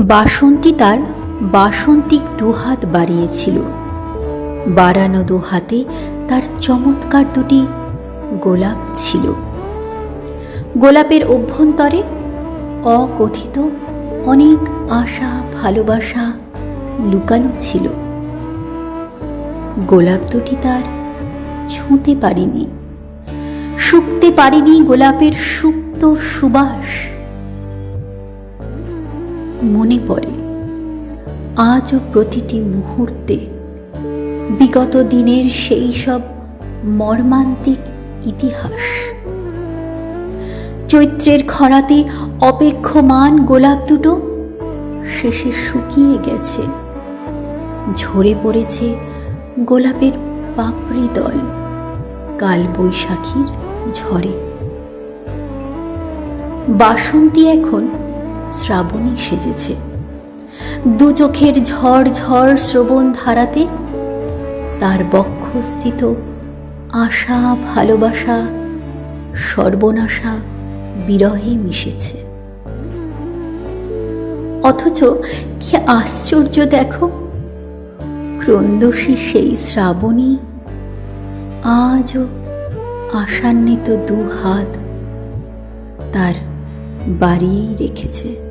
বাসন্তী তার বাসন্তিক দুহাত বাড়িয়েছিল। বাড়ানো দু হাতে তার চমৎকার দুটি গোলাপ ছিল। গোলাপের অভ্যন্তরে অকথিত অনেক আশা, ভালোবাসা লুকানো ছিল। গোলাপ দুটি তার ছুঁতে পারিনি। শুকতে পারিনি গোলাপের সুপ্ত সুবাস। মনে পড়ে। আজও প্রতিটি মুহূর্তে বিগত দিনের সেই সব মর্মান্তিক ইতিহাস। চৈত্রের খরাতে অপেক্ষমান গোলাপ দুটো শেষে শুকিয়ে গেছে। ঝরে পড়েছে গোলাপের পাপড়ি দল কাল বৈশাখীর ঝড়ে। বাসন্তী এখন শ্রাবণী সেজেছে। দু চোখের ঝড় ঝড় শ্রবণ ধারাতে তার বক্ষস্থিত আশা, ভালোবাসা, সর্বনাশা বিরহে মিশেছে। অথচ কি আশ্চর্য দেখো, ক্রন্দসী সেই শ্রাবণী আজও আশান্বিত দু হাত তার বাড়িয়েই রেখেছে।